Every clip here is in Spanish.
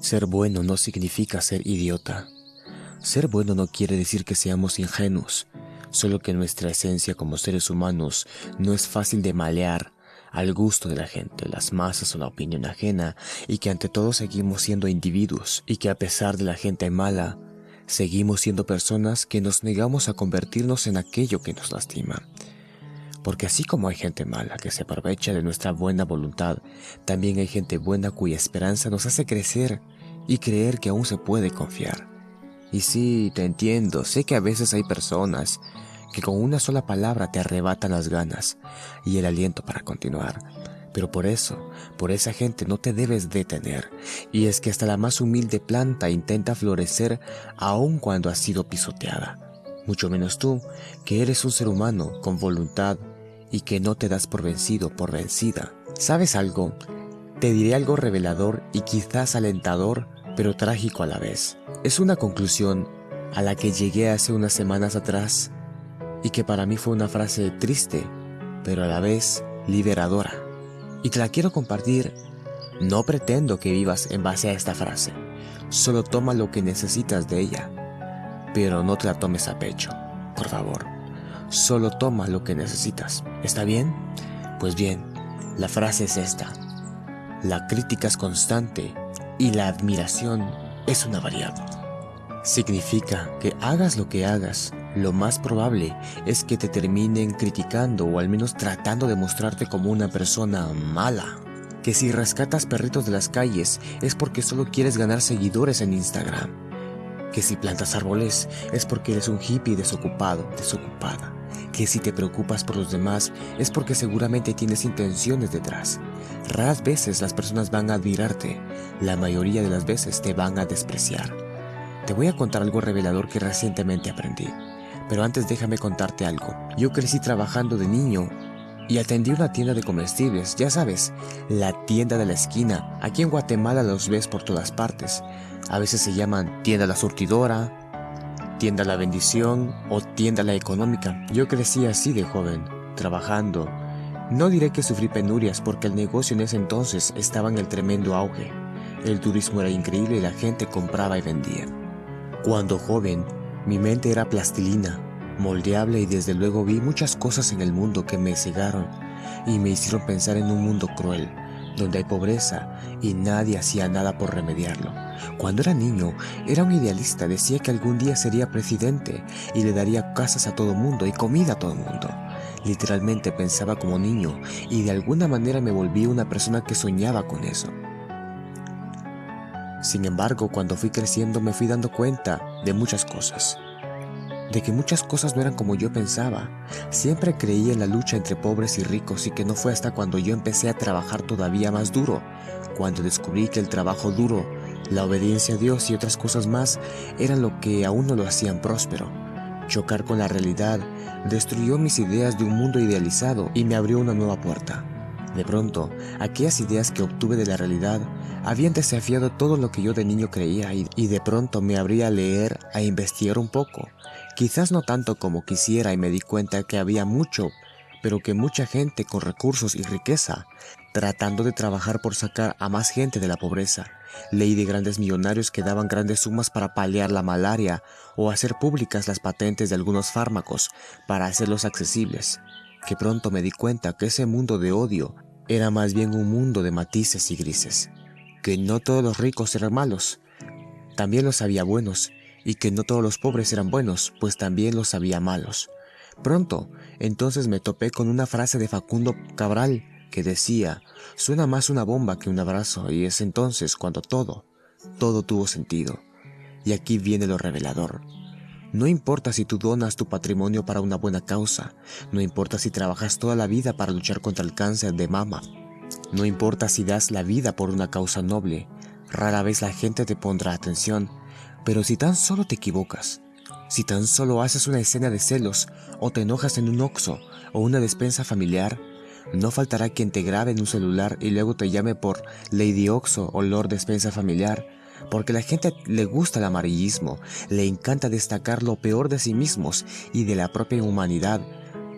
Ser bueno no significa ser idiota. Ser bueno no quiere decir que seamos ingenuos, solo que nuestra esencia como seres humanos no es fácil de malear al gusto de la gente, las masas o la opinión ajena, y que ante todo seguimos siendo individuos, y que a pesar de la gente mala, seguimos siendo personas que nos negamos a convertirnos en aquello que nos lastima. Porque así como hay gente mala que se aprovecha de nuestra buena voluntad, también hay gente buena cuya esperanza nos hace crecer y creer que aún se puede confiar. Y sí, te entiendo, sé que a veces hay personas que con una sola palabra te arrebatan las ganas y el aliento para continuar. Pero por eso, por esa gente no te debes detener. Y es que hasta la más humilde planta intenta florecer aun cuando ha sido pisoteada. Mucho menos tú, que eres un ser humano con voluntad y que no te das por vencido, por vencida. ¿Sabes algo? Te diré algo revelador y quizás alentador, pero trágico a la vez. Es una conclusión a la que llegué hace unas semanas atrás y que para mí fue una frase triste, pero a la vez liberadora. Y te la quiero compartir. No pretendo que vivas en base a esta frase, solo toma lo que necesitas de ella, pero no te la tomes a pecho, por favor. Solo toma lo que necesitas. ¿Está bien? Pues bien, la frase es esta. La crítica es constante y la admiración es una variable. Significa que hagas lo que hagas, lo más probable es que te terminen criticando o al menos tratando de mostrarte como una persona mala. Que si rescatas perritos de las calles es porque solo quieres ganar seguidores en Instagram. Que si plantas árboles es porque eres un hippie desocupado, desocupada que si te preocupas por los demás es porque seguramente tienes intenciones detrás. Raras veces las personas van a admirarte, la mayoría de las veces te van a despreciar. Te voy a contar algo revelador que recientemente aprendí. Pero antes déjame contarte algo. Yo crecí trabajando de niño y atendí una tienda de comestibles, ya sabes, la tienda de la esquina. Aquí en Guatemala los ves por todas partes. A veces se llaman tienda la surtidora, tienda la bendición o tienda la económica. Yo crecí así de joven, trabajando. No diré que sufrí penurias porque el negocio en ese entonces estaba en el tremendo auge. El turismo era increíble y la gente compraba y vendía. Cuando joven, mi mente era plastilina, moldeable y desde luego vi muchas cosas en el mundo que me cegaron y me hicieron pensar en un mundo cruel, donde hay pobreza y nadie hacía nada por remediarlo. Cuando era niño, era un idealista, decía que algún día sería presidente y le daría casas a todo mundo y comida a todo mundo. Literalmente pensaba como niño y de alguna manera me volví una persona que soñaba con eso. Sin embargo, cuando fui creciendo me fui dando cuenta de muchas cosas. De que muchas cosas no eran como yo pensaba. Siempre creí en la lucha entre pobres y ricos y que no fue hasta cuando yo empecé a trabajar todavía más duro, cuando descubrí que el trabajo duro la obediencia a Dios y otras cosas más eran lo que aún no lo hacían próspero. Chocar con la realidad destruyó mis ideas de un mundo idealizado y me abrió una nueva puerta. De pronto, aquellas ideas que obtuve de la realidad habían desafiado todo lo que yo de niño creía y, de pronto me abría a leer, a investigar un poco. Quizás no tanto como quisiera y me di cuenta que había mucho, pero que mucha gente con recursos y riqueza, tratando de trabajar por sacar a más gente de la pobreza, Leí de grandes millonarios que daban grandes sumas para paliar la malaria o hacer públicas las patentes de algunos fármacos para hacerlos accesibles, que pronto me di cuenta que ese mundo de odio era más bien un mundo de matices y grises, que no todos los ricos eran malos, también los había buenos, y que no todos los pobres eran buenos, pues también los había malos. Pronto, entonces me topé con una frase de Facundo Cabral, que decía, suena más una bomba que un abrazo y es entonces cuando todo, todo tuvo sentido. Y aquí viene lo revelador. No importa si tú donas tu patrimonio para una buena causa, no importa si trabajas toda la vida para luchar contra el cáncer de mama, no importa si das la vida por una causa noble, rara vez la gente te pondrá atención, pero si tan solo te equivocas, si tan solo haces una escena de celos o te enojas en un oxo o una despensa familiar, no faltará quien te grabe en un celular y luego te llame por Lady Oxo o Lord Despensa Familiar, porque la gente le gusta el amarillismo, le encanta destacar lo peor de sí mismos y de la propia humanidad,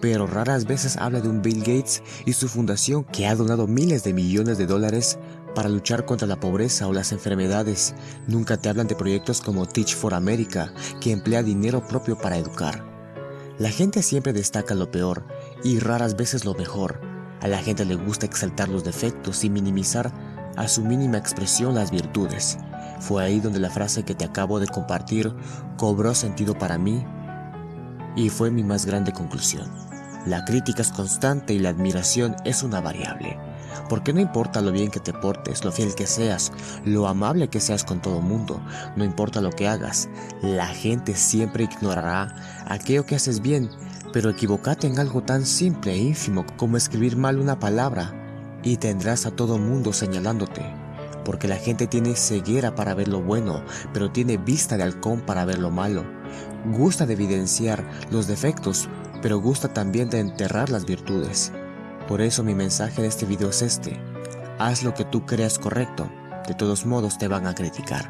pero raras veces habla de un Bill Gates y su fundación que ha donado miles de millones de dólares para luchar contra la pobreza o las enfermedades. Nunca te hablan de proyectos como Teach for America, que emplea dinero propio para educar. La gente siempre destaca lo peor y raras veces lo mejor. A la gente le gusta exaltar los defectos y minimizar a su mínima expresión las virtudes. Fue ahí donde la frase que te acabo de compartir cobró sentido para mí y fue mi más grande conclusión. La crítica es constante y la admiración es una variable. Porque no importa lo bien que te portes, lo fiel que seas, lo amable que seas con todo mundo, no importa lo que hagas, la gente siempre ignorará aquello que haces bien, pero equivocate en algo tan simple e ínfimo como escribir mal una palabra y tendrás a todo mundo señalándote. Porque la gente tiene ceguera para ver lo bueno, pero tiene vista de halcón para ver lo malo. Gusta de evidenciar los defectos, pero gusta también de enterrar las virtudes. Por eso mi mensaje de este video es este. Haz lo que tú creas correcto, de todos modos te van a criticar.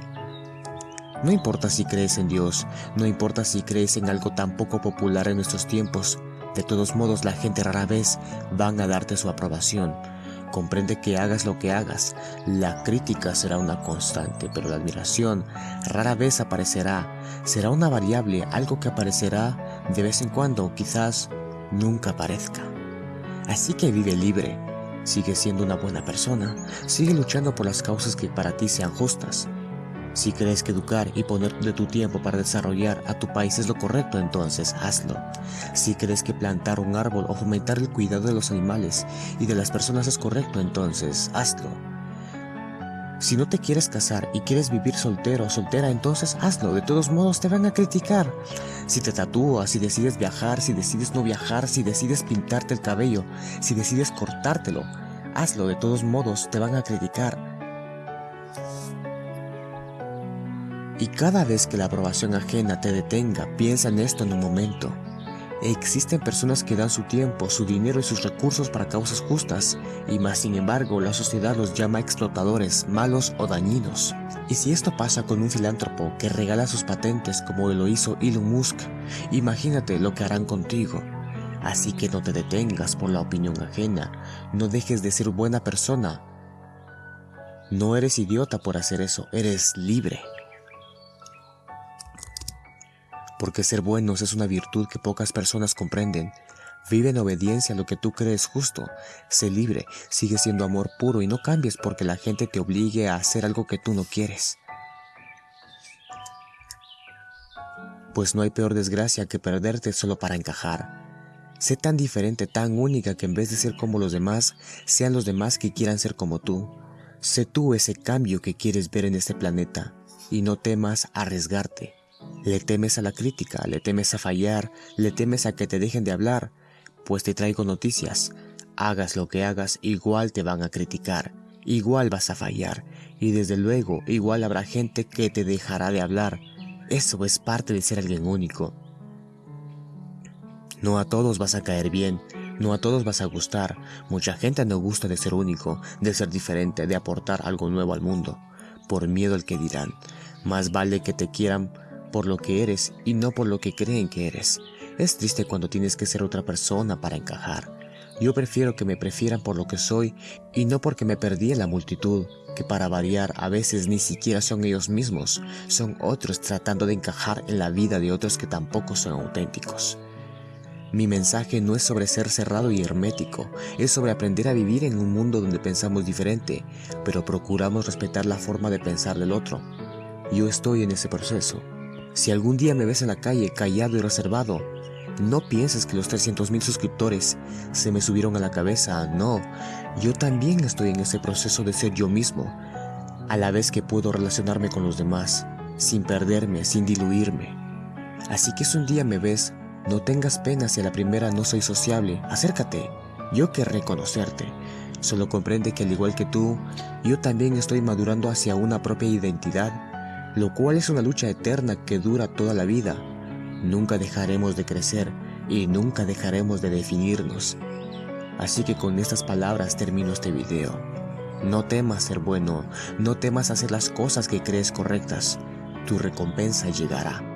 No importa si crees en Dios, no importa si crees en algo tan poco popular en nuestros tiempos, de todos modos la gente rara vez van a darte su aprobación. Comprende que hagas lo que hagas, la crítica será una constante, pero la admiración rara vez aparecerá, será una variable, algo que aparecerá de vez en cuando, quizás nunca aparezca. Así que vive libre, sigue siendo una buena persona, sigue luchando por las causas que para ti sean justas. Si crees que educar y poner de tu tiempo para desarrollar a tu país es lo correcto, entonces hazlo. Si crees que plantar un árbol o fomentar el cuidado de los animales y de las personas es correcto, entonces hazlo. Si no te quieres casar y quieres vivir soltero o soltera, entonces hazlo. De todos modos te van a criticar. Si te tatúas, si decides viajar, si decides no viajar, si decides pintarte el cabello, si decides cortártelo, hazlo. De todos modos te van a criticar. Y cada vez que la aprobación ajena te detenga, piensa en esto en un momento. Existen personas que dan su tiempo, su dinero y sus recursos para causas justas, y más sin embargo la sociedad los llama explotadores, malos o dañinos. Y si esto pasa con un filántropo que regala sus patentes como lo hizo Elon Musk, imagínate lo que harán contigo. Así que no te detengas por la opinión ajena, no dejes de ser buena persona. No eres idiota por hacer eso, eres libre porque ser buenos es una virtud que pocas personas comprenden. Vive en obediencia a lo que tú crees justo. Sé libre, sigue siendo amor puro y no cambies porque la gente te obligue a hacer algo que tú no quieres. Pues no hay peor desgracia que perderte solo para encajar. Sé tan diferente, tan única que en vez de ser como los demás, sean los demás que quieran ser como tú. Sé tú ese cambio que quieres ver en este planeta y no temas arriesgarte. Le temes a la crítica, le temes a fallar, le temes a que te dejen de hablar, pues te traigo noticias. Hagas lo que hagas, igual te van a criticar, igual vas a fallar, y desde luego igual habrá gente que te dejará de hablar. Eso es parte de ser alguien único. No a todos vas a caer bien, no a todos vas a gustar. Mucha gente no gusta de ser único, de ser diferente, de aportar algo nuevo al mundo, por miedo al que dirán. Más vale que te quieran por lo que eres y no por lo que creen que eres. Es triste cuando tienes que ser otra persona para encajar. Yo prefiero que me prefieran por lo que soy y no porque me perdí en la multitud, que para variar a veces ni siquiera son ellos mismos, son otros tratando de encajar en la vida de otros que tampoco son auténticos. Mi mensaje no es sobre ser cerrado y hermético, es sobre aprender a vivir en un mundo donde pensamos diferente, pero procuramos respetar la forma de pensar del otro. Yo estoy en ese proceso. Si algún día me ves en la calle callado y reservado, no pienses que los 300.000 suscriptores se me subieron a la cabeza, no. Yo también estoy en ese proceso de ser yo mismo, a la vez que puedo relacionarme con los demás, sin perderme, sin diluirme. Así que si un día me ves, no tengas pena si a la primera no soy sociable, acércate, yo querré conocerte. Solo comprende que al igual que tú, yo también estoy madurando hacia una propia identidad lo cual es una lucha eterna que dura toda la vida. Nunca dejaremos de crecer y nunca dejaremos de definirnos. Así que con estas palabras termino este video. No temas ser bueno, no temas hacer las cosas que crees correctas, tu recompensa llegará.